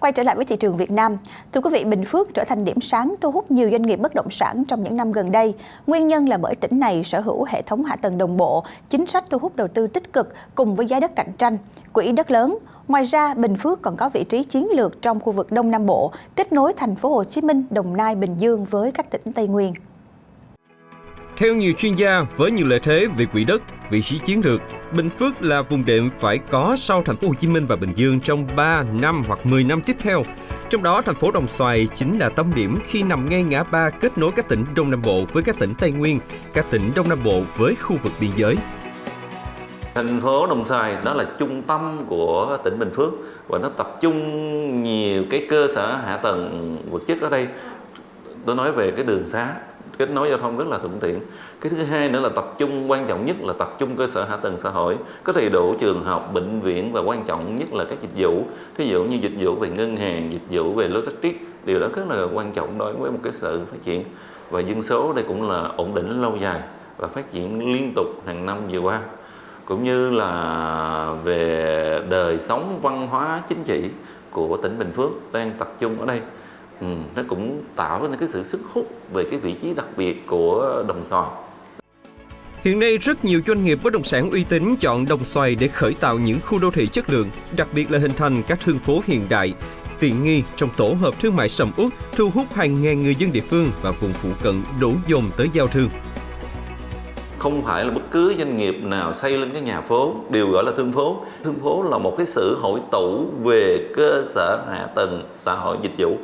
Quay trở lại với thị trường Việt Nam, thưa quý vị, Bình Phước trở thành điểm sáng thu hút nhiều doanh nghiệp bất động sản trong những năm gần đây. Nguyên nhân là bởi tỉnh này sở hữu hệ thống hạ tầng đồng bộ, chính sách thu hút đầu tư tích cực cùng với giá đất cạnh tranh, quỹ đất lớn. Ngoài ra, Bình Phước còn có vị trí chiến lược trong khu vực Đông Nam Bộ, kết nối thành phố Hồ Chí Minh, Đồng Nai, Bình Dương với các tỉnh Tây Nguyên. Theo nhiều chuyên gia, với nhiều lợi thế về quỹ đất, vị trí chiến lược, Bình Phước là vùng đệm phải có sau thành phố Hồ Chí Minh và Bình Dương trong 3 năm hoặc 10 năm tiếp theo. Trong đó, thành phố Đồng Xoài chính là tâm điểm khi nằm ngay ngã ba kết nối các tỉnh Đông Nam Bộ với các tỉnh Tây Nguyên, các tỉnh Đông Nam Bộ với khu vực biên giới. Thành phố Đồng Xoài đó là trung tâm của tỉnh Bình Phước và nó tập trung nhiều cái cơ sở hạ tầng vật chất ở đây. Tôi nói về cái đường xá, kết nối giao thông rất là thuận tiện. Cái thứ hai nữa là tập trung, quan trọng nhất là tập trung cơ sở hạ tầng xã hội, có đầy đủ trường học, bệnh viện và quan trọng nhất là các dịch vụ. Thí dụ như dịch vụ về ngân hàng, dịch vụ về logistics, điều đó rất là quan trọng đối với một cái sự phát triển. Và dân số đây cũng là ổn định lâu dài và phát triển liên tục hàng năm vừa qua. Cũng như là về đời sống văn hóa chính trị của tỉnh Bình Phước đang tập trung ở đây ừ, nó cũng tạo nên cái sự sức hút về cái vị trí đặc biệt của đồng xoài Hiện nay rất nhiều doanh nghiệp bất động sản uy tín chọn Đồng Xoài để khởi tạo những khu đô thị chất lượng, đặc biệt là hình thành các thương phố hiện đại, tiện nghi trong tổ hợp thương mại sầm uất, thu hút hàng ngàn người dân địa phương và vùng phụ cận đổ dồn tới giao thương. Không phải là bất cứ doanh nghiệp nào xây lên cái nhà phố đều gọi là thương phố. Thương phố là một cái sự hội tụ về cơ sở hạ tầng xã hội dịch vụ.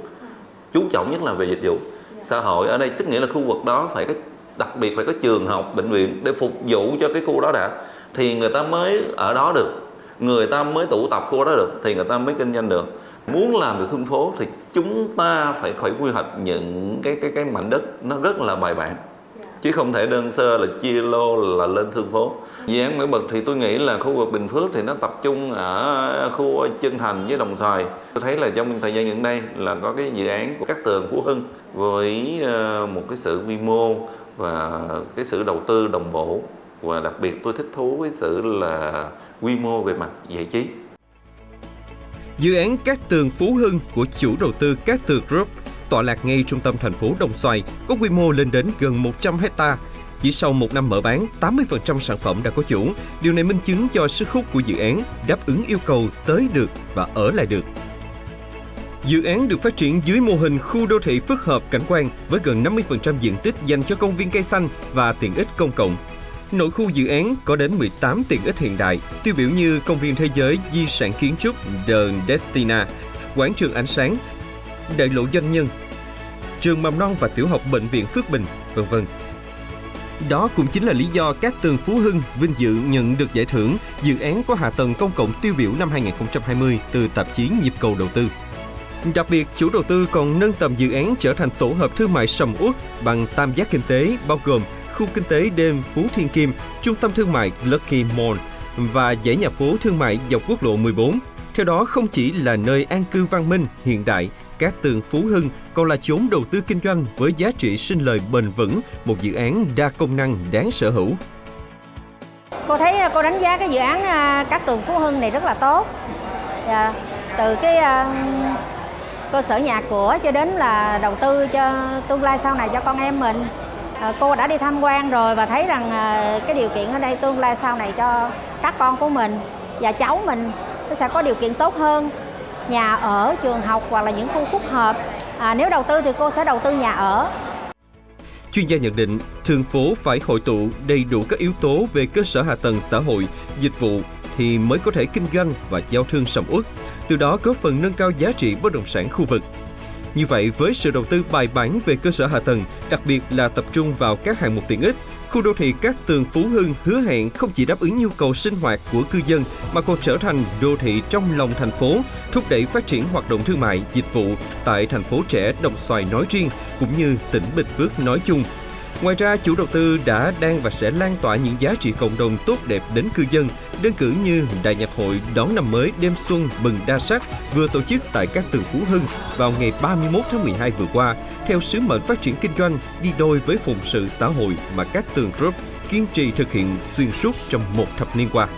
Chú trọng nhất là về dịch vụ. Xã hội ở đây tức nghĩa là khu vực đó phải có đặc biệt phải có trường học bệnh viện để phục vụ cho cái khu đó đã. Thì người ta mới ở đó được người ta mới tụ tập khu đó được thì người ta mới kinh doanh được. Muốn làm được thương phố thì chúng ta phải phải quy hoạch những cái cái cái mảnh đất nó rất là bài bản chứ không thể đơn sơ là chia lô là lên thương phố. Dự án nổi bật thì tôi nghĩ là khu vực Bình Phước thì nó tập trung ở khu Chân Thành với Đồng Xoài. Tôi thấy là trong thời gian gần đây là có cái dự án của các tường Phú Hưng với ờ, một cái sự quy mô và cái sự đầu tư đồng bộ. Và đặc biệt tôi thích thú với sự là quy mô về mặt giải trí. Dự án Cát Tường Phú Hưng của chủ đầu tư Cát Tường Group tọa lạc ngay trung tâm thành phố Đồng Xoài, có quy mô lên đến gần 100 hecta. Chỉ sau một năm mở bán, 80% sản phẩm đã có chủ. Điều này minh chứng cho sức hút của dự án đáp ứng yêu cầu tới được và ở lại được. Dự án được phát triển dưới mô hình khu đô thị phức hợp cảnh quan với gần 50% diện tích dành cho công viên cây xanh và tiện ích công cộng. Nội khu dự án có đến 18 tiện ích hiện đại, tiêu biểu như công viên thế giới di sản kiến trúc The Destina, quảng trường ánh sáng, đại lộ doanh nhân, trường mầm non và tiểu học bệnh viện Phước Bình, vân vân. Đó cũng chính là lý do các tường Phú Hưng vinh dự nhận được giải thưởng dự án có hạ tầng công cộng tiêu biểu năm 2020 từ tạp chí Nhịp cầu đầu tư. Đặc biệt, chủ đầu tư còn nâng tầm dự án trở thành tổ hợp thương mại sầm uất bằng tam giác kinh tế bao gồm khu kinh tế đêm Phú Thiên Kim, trung tâm thương mại Lucky Mall và dãy nhà phố thương mại dọc quốc lộ 14. Theo đó, không chỉ là nơi an cư văn minh, hiện đại, cát tường Phú Hưng còn là chốn đầu tư kinh doanh với giá trị sinh lời bền vững, một dự án đa công năng đáng sở hữu. Cô thấy à, cô đánh giá cái dự án à, cát tường Phú Hưng này rất là tốt. Dạ, từ cái à, cơ sở nhà cửa cho đến là đầu tư cho tương lai sau này cho con em mình à, cô đã đi tham quan rồi và thấy rằng à, cái điều kiện ở đây tương lai sau này cho các con của mình và cháu mình nó sẽ có điều kiện tốt hơn nhà ở trường học hoặc là những khu phức hợp à, nếu đầu tư thì cô sẽ đầu tư nhà ở Chuyên gia nhận định, thường phố phải hội tụ đầy đủ các yếu tố về cơ sở hạ tầng xã hội, dịch vụ thì mới có thể kinh doanh và giao thương sầm uất từ đó góp phần nâng cao giá trị bất động sản khu vực. Như vậy, với sự đầu tư bài bản về cơ sở hạ tầng, đặc biệt là tập trung vào các hạng mục tiện ích, khu đô thị Cát Tường Phú Hưng hứa hẹn không chỉ đáp ứng nhu cầu sinh hoạt của cư dân mà còn trở thành đô thị trong lòng thành phố, thúc đẩy phát triển hoạt động thương mại, dịch vụ tại thành phố trẻ Đồng Xoài nói riêng cũng như tỉnh Bình Phước nói chung. Ngoài ra, chủ đầu tư đã, đang và sẽ lan tỏa những giá trị cộng đồng tốt đẹp đến cư dân, đơn cử như Đại nhạc hội đón năm mới đêm xuân mừng đa sắc vừa tổ chức tại các tường Phú Hưng vào ngày 31 tháng 12 vừa qua, theo sứ mệnh phát triển kinh doanh đi đôi với phụng sự xã hội mà các tường group kiên trì thực hiện xuyên suốt trong một thập niên qua.